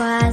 cual.